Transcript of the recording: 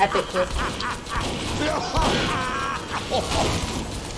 Epic kiss.